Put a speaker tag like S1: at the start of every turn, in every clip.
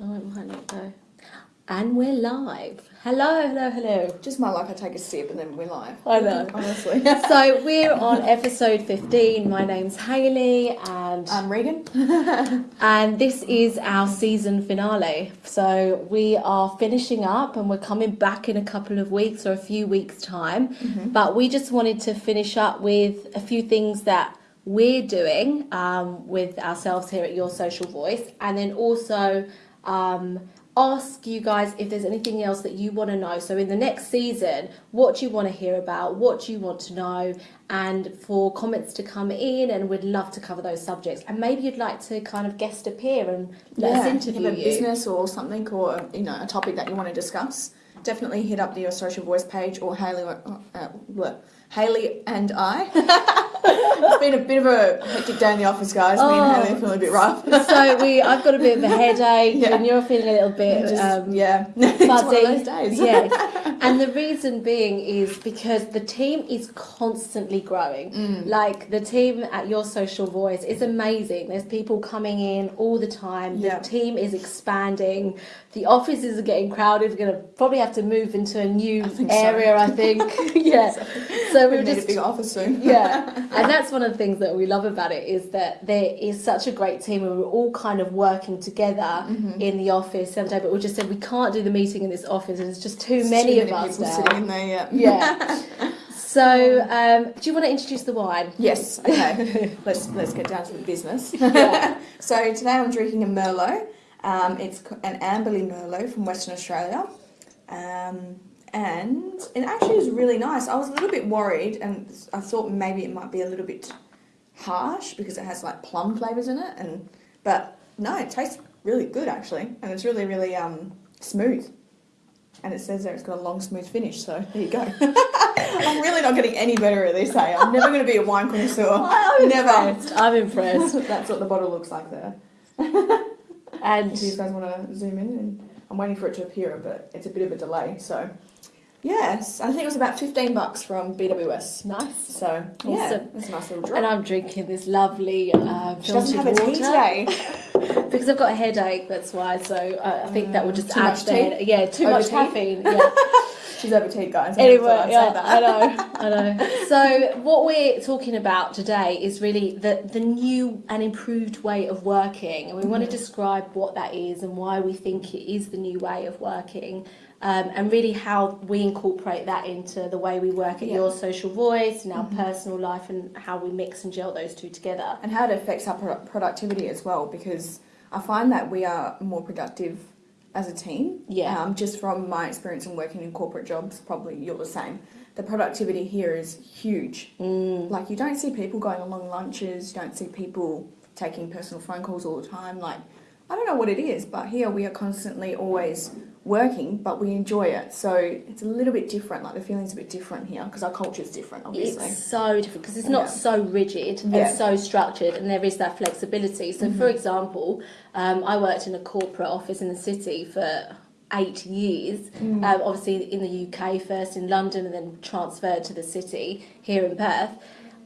S1: Oh, it might not go. And we're live. Hello, hello, hello.
S2: Just my luck, I take a sip and then we're live.
S1: I know.
S2: Honestly.
S1: So we're on episode 15. My name's Hayley and
S2: I'm Regan.
S1: and this is our season finale. So we are finishing up and we're coming back in a couple of weeks or a few weeks time. But we just wanted to finish up with a few things that we're doing um, with ourselves here at Your Social Voice and then also um, ask you guys if there's anything else that you want to know. So in the next season, what you want to hear about? What you want to know? And for comments to come in, and we'd love to cover those subjects. And maybe you'd like to kind of guest appear and let us interview
S2: you have a
S1: you.
S2: business or something or you know a topic that you want to discuss. Definitely hit up the Your Social Voice page or Haley, uh, uh, Haley and I. it's been a bit of a hectic day in the office, guys. Me
S1: Oh.
S2: and Haley are feeling a bit rough.
S1: so we, I've got a bit of a headache,
S2: Yeah.
S1: and you're feeling a little bit
S2: Just-
S1: um,
S2: yeah, it's one of
S1: fuzzy.
S2: those days.
S1: yeah, and the reason being is because the team is constantly growing.
S2: Mm.
S1: Like the team at Your Social Voice is amazing. There's people coming in all the time. The
S2: Yeah.
S1: team is expanding. The offices are getting crowded. We're going to probably have to move into a new
S2: I think so.
S1: area. I think. yeah. So
S2: we
S1: we're
S2: need
S1: just
S2: a big office soon.
S1: yeah and that's one of the things that we love about it is that there is such a great team and we're all kind of working together
S2: Mm-hmm.
S1: in the office day but we just said we can't do the meeting in this office and it's just too
S2: There's
S1: many
S2: too
S1: of
S2: people
S1: now
S2: sitting in there. Yeah.
S1: yeah so um, do you want to introduce the wine
S2: Yes. Okay. let's let's get down to the business.
S1: Yeah.
S2: so today I'm drinking a Merlot. Um, it's an Amberley Merlot from Western Australia, um, and it actually is really nice. I was a little bit worried, and I thought maybe it might be a little bit harsh because it has like plum flavors in it, and but no, it tastes really good actually, and it's really really um, smooth. And it says there it's got a long, smooth finish, so there you go. I'm really not getting any better at this, hey? I'm never going to be a wine connoisseur.
S1: I'm
S2: Never.
S1: impressed I'm impressed
S2: That's what the bottle looks like there.
S1: and
S2: If you guys want to zoom in, and I'm waiting for it to appear, but it's a bit of a delay. So, yes, I think it was about 15 bucks from BWS.
S1: nice
S2: So, yeah, it's a nice little
S1: drink.
S2: and.
S1: I'm drinking this lovely uh,
S2: She doesn't
S1: filtered
S2: have a
S1: water
S2: tea today.
S1: Because I've got a headache. That's why. So uh, I think that would just
S2: Too
S1: add
S2: much
S1: to the headache. Yeah, too much caffeine. Yeah.
S2: She's over tea, guys.
S1: Anyway, yeah,
S2: that.
S1: I know, I know. So what we're talking about today is really the the new and improved way of working, and we want to describe what that is and why we think it is the new way of working. Um, and really how we incorporate that into the way we work at
S2: Yeah.
S1: your social voice and our personal life and how we mix and gel those two together.
S2: and how it affects our pro- productivity as well because I find that we are more productive as a team.
S1: Yeah.
S2: Um, just from my experience in working in corporate jobs, probably you're the same. The productivity here is huge.
S1: Mm.
S2: Like you don't see people going on long lunches. You don't see people taking personal phone calls all the time. Like I don't know what it is, but here we are constantly always working, but we enjoy it. So it's a little bit different. Like the feeling's a bit different here because our culture is different, obviously.
S1: It's so different because it's not
S2: Yeah.
S1: so rigid
S2: Yeah.
S1: and so structured, and there is that flexibility. So, for example, um, I worked in a corporate office in the city for eight years. Um, obviously, in the UK first in London, and then transferred to the city here in Perth.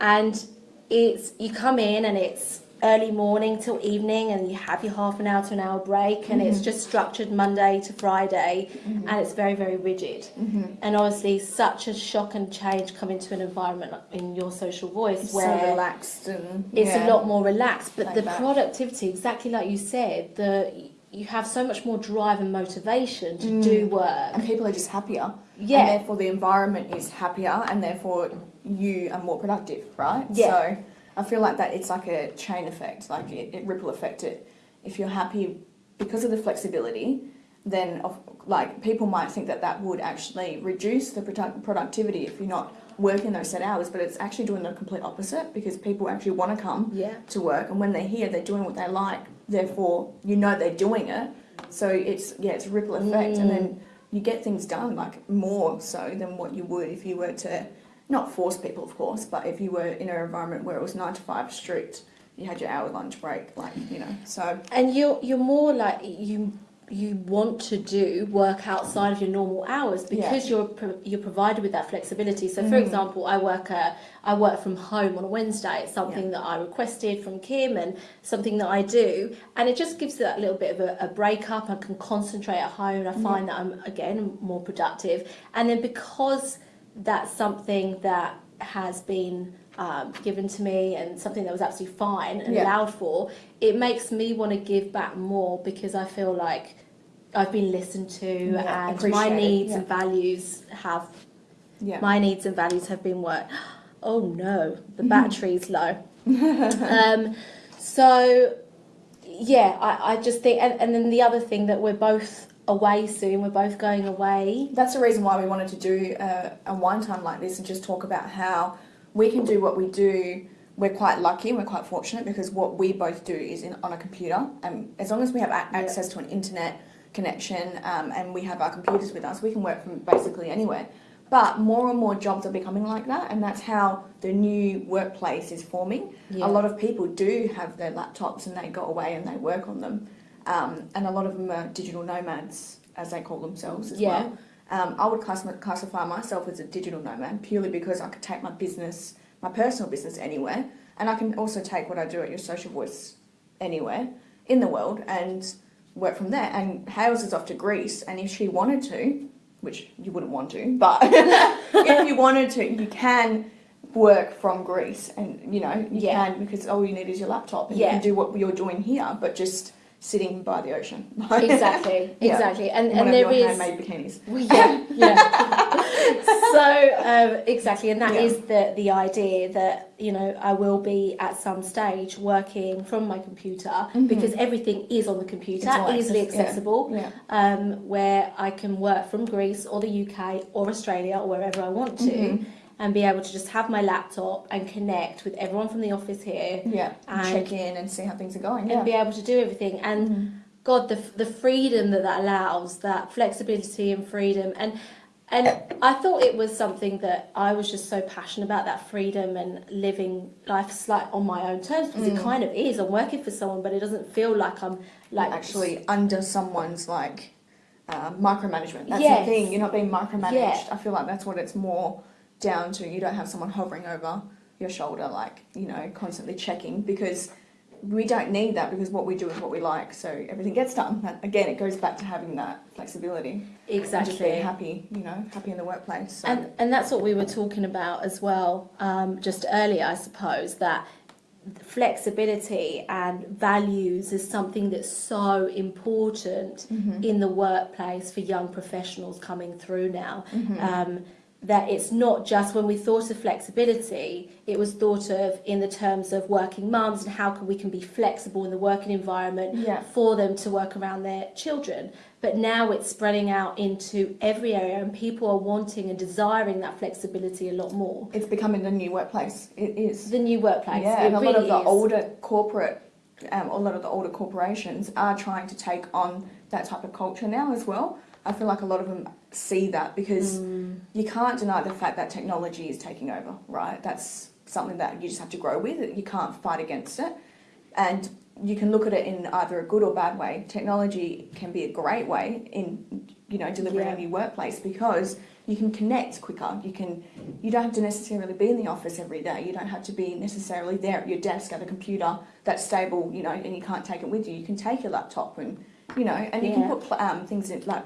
S1: And it's you come in and it's early morning till evening and you have your half an hour to an hour break and it's mm-hmm. just structured monday to friday mm-hmm. and it's very very rigid mm-hmm. and obviously such a shock and change coming to an environment in your social voice
S2: It's
S1: where
S2: so relaxed and
S1: it's
S2: yeah.
S1: a lot more relaxed but
S2: Like
S1: the
S2: that.
S1: productivity exactly like you said the you have so much more drive and motivation to mm. do work
S2: and people are just happier.
S1: Yeah.
S2: And therefore the environment is happier and therefore you are more productive, right?
S1: Yeah.
S2: So I feel like that it's like a chain effect, like it, it ripple effect. It. If you're happy because of the flexibility, then of, like people might think that that would actually reduce the product, productivity if you're not working those set hours, but it's actually doing the complete opposite because people actually want to come
S1: yeah.
S2: to work and when they're here they're doing what they like therefore you know they're doing it. So it's yeah it's a ripple effect and then mm. you get things done like more so than what you would if you were to not force people of course but if you were in an environment where it was nine to five strict you had your hour lunch break like you know so
S1: and you're you're more like you you want to do work outside of your normal hours because you're pro- you're provided with that flexibility. So, for
S2: Mhm.
S1: example, I work a, I work from home on a Wednesday. It's something that I requested from Kim and something that I do, and it just gives that little bit of a, a break up. I can concentrate at home, and I find that I'm again more productive. And then because that's something that has been um, given to me and something that was absolutely fine and
S2: Yeah.
S1: allowed for, it makes me want to give back more because I feel like I've been listened to
S2: Yeah,
S1: and my needs
S2: yeah.
S1: and values have
S2: Yeah.
S1: my needs and values have been worked. Oh no, the battery's low. um, so yeah, I, I just think, and, and then the other thing that we're both away soon. We're both going away.
S2: That's the reason why we wanted to do a, a wine time like this and just talk about how we can do what we do. We're quite lucky, we're quite fortunate because what we both do is in, on a computer. And as long as we have a- access to an internet connection um, and we have our computers with us, we can work from basically anywhere. But more and more jobs are becoming like that, and that's how the new workplace is forming.
S1: Yeah.
S2: A lot of people do have their laptops and they go away and they work on them. Um, and a lot of them are digital nomads, as they call themselves as
S1: Yeah.
S2: well. Um, I would class- classify myself as a digital nomad purely because I could take my business, my personal business, anywhere, and I can also take what I do at your social voice anywhere in the world and work from there. And Hales is off to Greece, and if she wanted to, which you wouldn't want to, but if you wanted to, you can work from Greece, and you know you
S1: Yeah.
S2: can because all you need is your laptop, and
S1: Yeah.
S2: you can do what you're doing here, but just sitting by the ocean.
S1: Exactly,
S2: Yeah.
S1: exactly, and and there is
S2: handmade bikinis.
S1: Well, yeah, yeah. so um, exactly, and that
S2: Yeah.
S1: is the the idea that you know I will be at some stage working from my computer
S2: Mhm.
S1: because everything is on the computer, easily
S2: access-
S1: accessible,
S2: Yeah.
S1: um, where I can work from Greece or the UK or Australia or wherever I want to.
S2: Mhm.
S1: And be able to just have my laptop and connect with everyone from the office here
S2: Yeah.
S1: And-
S2: check in and see how things are going.
S1: and be able to do everything. And
S2: Mhm.
S1: God, the the freedom that that allows, that flexibility and freedom, and and I thought it was something that I was just so passionate about that freedom and living life like on my own terms because it
S2: Mm.
S1: kind of is. I'm working for someone, but it doesn't feel like I'm like
S2: actually under someone's like uh, micromanagement. That's
S1: Yes.
S2: the thing. You're not being micromanaged.
S1: Yeah.
S2: I feel like that's what it's more down to. You don't have someone hovering over your shoulder, like you know, constantly checking because we don't need that because what we do is what we like. So everything gets done. That, again, it goes back to having that flexibility. And just
S1: exactly.
S2: being happy. You know, happy in the workplace. So.
S1: And and that's what we were talking about as well, um, just earlier, I suppose that flexibility and values is something that's so important
S2: Mhm.
S1: in the workplace for young professionals coming through now.
S2: Mhm.
S1: Um, that it's not just when we thought of flexibility, it was thought of in the terms of working mums and how can we can be flexible in the working environment
S2: Yeah.
S1: for them to work around their children. But now it's spreading out into every area, and people are wanting and desiring that flexibility a lot more.
S2: It's becoming the new workplace. It is.
S1: The new workplace,
S2: Yeah,
S1: it
S2: and a lot of the
S1: is.
S2: older corporate, um, a lot of the older corporations are trying to take on that type of culture now as well. I feel like a lot of them see that because
S1: Mm.
S2: you can't deny the fact that technology is taking over, right? That's something that you just have to grow with. You can't fight against it. And you can look at it in either a good or bad way. Technology can be a great way in, you know, delivering
S1: Yeah.
S2: a new workplace because you can connect quicker. You can, you don't have to necessarily be in the office every day. You don't have to be necessarily there at your desk at a computer that's stable, you know, and you can't take it with you. You can take your laptop and, you know, and you can put um, things in like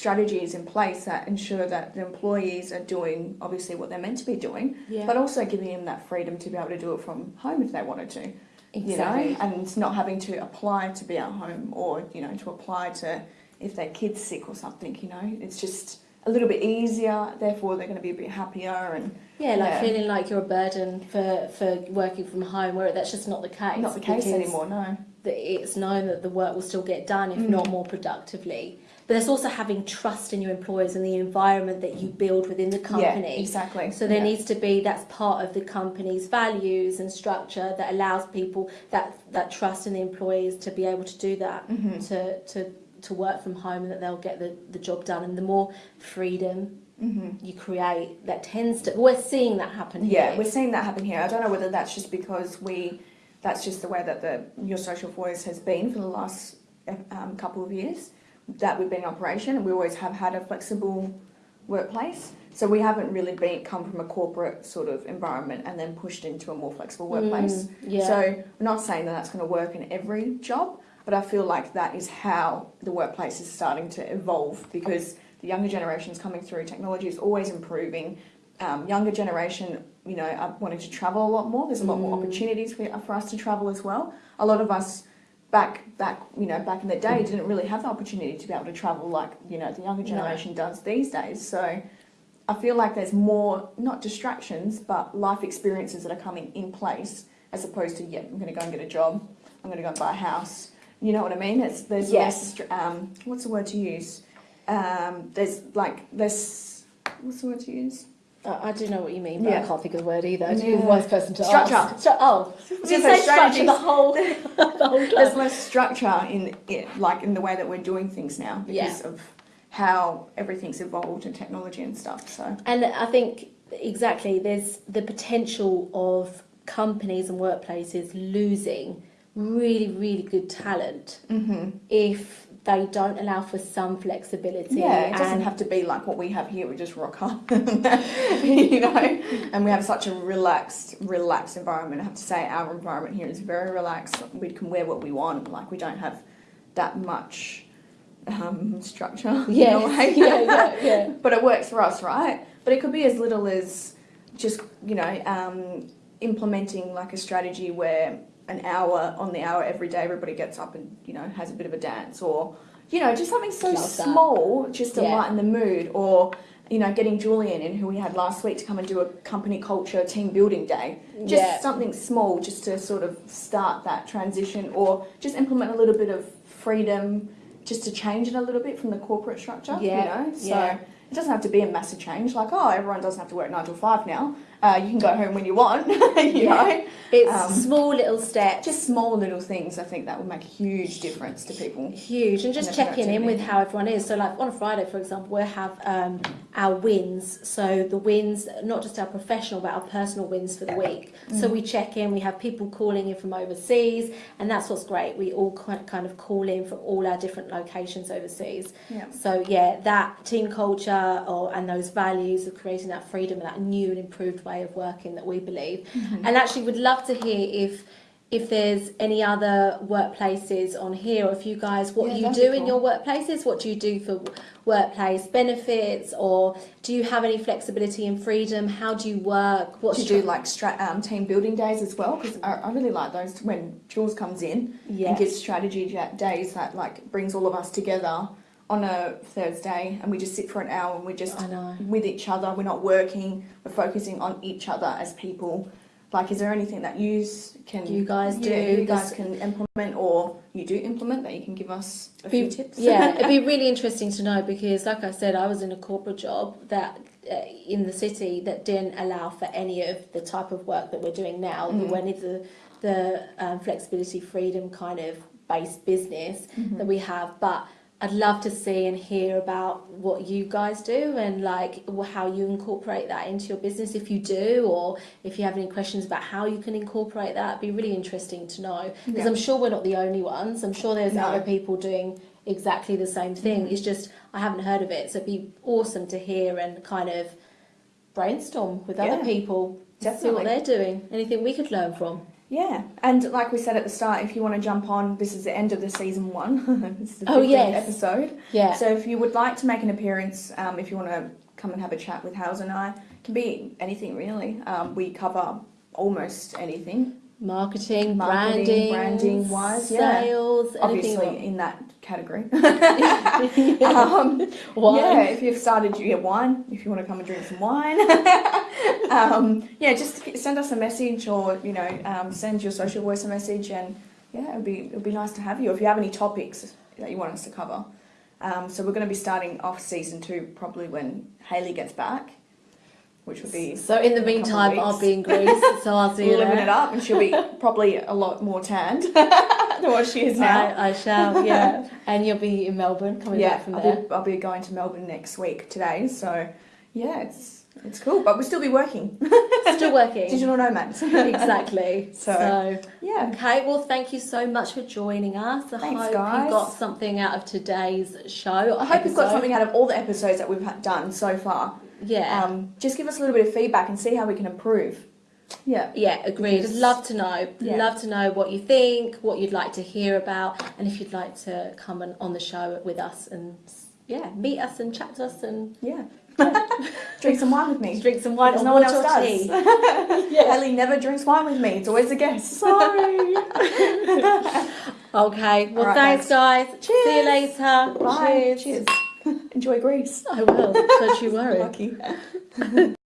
S2: strategies in place that ensure that the employees are doing obviously what they're meant to be doing,
S1: Yeah,
S2: but also giving them that freedom to be able to do it from home if they wanted to
S1: exactly.
S2: you know, and not having to apply to be at home or you know to apply to if their kid's sick or something. You know, it's just a little bit easier. Therefore, they're going to be a bit happier and
S1: Yeah, like
S2: Yeah.
S1: feeling like you're a burden for, for working from home, where that's just not the case.
S2: not the case anymore. No.
S1: it's known that the work will still get done, if
S2: Mm.
S1: not more productively. But there's also having trust in your employers and the environment that you build within the company.
S2: Yeah, exactly.
S1: So there
S2: yeah.
S1: needs to be that's part of the company's values and structure that allows people that that trust in the employees to be able to do that
S2: Mhm.
S1: to to to work from home and that they'll get the, the job done and the more freedom
S2: Mhm.
S1: you create that tends to we're seeing that happen
S2: Yeah,
S1: here.
S2: we're seeing that happen here. I don't know whether that's just because we, that's just the way that the your social voice has been for the last um, couple of years, that we've been in operation, and we always have had a flexible workplace. So we haven't really been come from a corporate sort of environment and then pushed into a more flexible workplace.
S1: Mm, yeah.
S2: So I'm not saying that that's going to work in every job, but I feel like that is how the workplace is starting to evolve because the younger generation is coming through. Technology is always improving. Um, younger generation, you know, are wanting to travel a lot more. There's a lot more
S1: Mm.
S2: opportunities for, for us to travel as well. A lot of us back back you know back in the day didn't really have the opportunity to be able to travel like you know the younger
S1: No.
S2: generation does these days. So I feel like there's more not distractions but life experiences that are coming in place as opposed to yeah I'm going to go and get a job. I'm going to go and buy a house. You know what I mean? It's there's
S1: Yes.
S2: less um what's the word to use? Um, there's like this what's the word to use?
S1: I I do know what you mean, but I can't think of the word either. You're the worst person to
S2: Structure.
S1: ask. Stru- oh, we say structure the whole, the whole
S2: There's less structure in it, like in the way that we're doing things now because of how everything's evolved and technology and stuff. So
S1: And I think exactly there's the potential of companies and workplaces losing really, really good talent mm-hmm. if they don't allow for some flexibility.
S2: yeah, it doesn't have to be like what we have here. We just rock up, you know. And we have such a relaxed, relaxed environment. I have to say, our environment here is very relaxed. We can wear what we want. Like we don't have that much um, structure.
S1: Yes, yeah, yeah, yeah.
S2: but it works for us, right? But it could be as little as just you know um, implementing like a strategy where an hour on the hour every day everybody gets up and you know has a bit of a dance or you know just something so
S1: Love that.
S2: small just to
S1: Yeah.
S2: lighten the mood or you know getting Julian in who we had last week to come and do a company culture team building day just
S1: Yeah.
S2: something small just to sort of start that transition or just implement a little bit of freedom just to change it a little bit from the corporate structure
S1: Yeah,
S2: you know so
S1: yeah.
S2: it doesn't have to be a massive change like oh everyone doesn't have to work 9 till 5 now uh, you can go home when you want you
S1: Yeah.
S2: know?
S1: It's
S2: Um,
S1: small little steps.
S2: just small little things i think that will make a huge difference to people.
S1: Huge and just checking in with how everyone is. So like on a friday for example we'll have um, our wins. So the wins not just our professional but our personal wins for the week.
S2: Mm.
S1: so we check in we have people calling in from overseas and that's what's great. We all ki- kind of call in from all our different locations overseas.
S2: Yeah.
S1: So yeah that team culture or and those values of creating that freedom and that new and improved way of working that we believe.
S2: Mm-hmm.
S1: and actually would love to hear if if there's any other workplaces on here or if you guys what
S2: Yeah,
S1: you do
S2: be
S1: in your workplaces what do you do for workplace benefits or do you have any flexibility and freedom? How do you work? What's
S2: to do like stra- um, team building days as well because I, I really like those when Jules comes in
S1: yeah.
S2: and gives strategy days that like brings all of us together on a Thursday and we just sit for an hour and we're just with each other. We're not working. We're focusing on each other as people. Like, is there anything that you can
S1: You guys
S2: yeah,
S1: do,
S2: you guys can implement, or you do implement that you can give us a
S1: Be-
S2: few tips?
S1: yeah, it'd be really interesting to know because, like I said, I was in a corporate job that uh, in the city that didn't allow for any of the type of work that we're doing now.
S2: Mm.
S1: When it's the the um, flexibility, freedom kind of based business
S2: Mhm.
S1: that we have, but. I'd love to see and hear about what you guys do and like how you incorporate that into your business if you do, or if you have any questions about how you can incorporate that. It'd be really interesting to know because
S2: Yeah.
S1: I'm sure we're not the only ones. I'm sure there's
S2: No.
S1: other people doing exactly the same thing.
S2: Mhm.
S1: It's just I haven't heard of it, so it'd be awesome to hear and kind of brainstorm with other
S2: people
S1: people, see what they're doing. Anything we could learn from.
S2: Yeah, and like we said at the start, if you want to jump on, this is the end of the season one. this is the
S1: Oh,
S2: 15th
S1: yes.
S2: episode.
S1: Yeah,
S2: So if you would like to make an appearance, um, if you want to come and have a chat with Howes and I, it can be anything really. Um, we cover almost anything.
S1: Marketing,
S2: Marketing,
S1: branding,
S2: branding wise, yeah.
S1: sales,
S2: Obviously
S1: anything.
S2: in that category.
S1: yeah.
S2: um,
S1: Wine.
S2: Yeah, if you've started your wine, if you want to come and drink some wine, um, yeah, just send us a message or you know um, send your social voice a message, and yeah, it'd be it'd be nice to have you. If you have any topics that you want us to cover, um, so we're going to be starting off season two probably when Haley gets back, which would be
S1: So in the
S2: in a couple of
S1: meantime, I'll be in Greece, so I'll see you
S2: living it up, and she'll be probably a lot more tanned than what she is now.
S1: I, I shall, yeah. and you'll be in Melbourne, coming
S2: yeah,
S1: back from
S2: I'll
S1: there.
S2: be, I'll be going to Melbourne next week today. So, yeah, it's It's cool, but we'll still be working.
S1: Still working.
S2: Digital nomads.
S1: exactly.
S2: So-
S1: so
S2: yeah.
S1: Okay, well, thank you so much for joining us. I
S2: Thanks,
S1: hope
S2: guys.
S1: you got something out of today's show.
S2: I hope you've got something out of all the episodes that we've done so far.
S1: Yeah.
S2: Um, just give us a little bit of feedback and see how we can improve. Yeah.
S1: yeah, agreed.
S2: because-
S1: Love to know.
S2: Yeah.
S1: Love to know what you think, what you'd like to hear about, and if you'd like to come on, on the show with us and yeah, meet us and chat to us and
S2: Yeah. Drink some wine with me.
S1: drink some wine
S2: Because no one else does.
S1: tea.
S2: Ellie never drinks wine with me. It's always a guest.
S1: Sorry. okay. Well,
S2: All right,
S1: thanks, guys. See you later.
S2: Bye.
S1: Cheers.
S2: Cheers. Enjoy Greece.
S1: I will. Don't you worry.
S2: Lucky.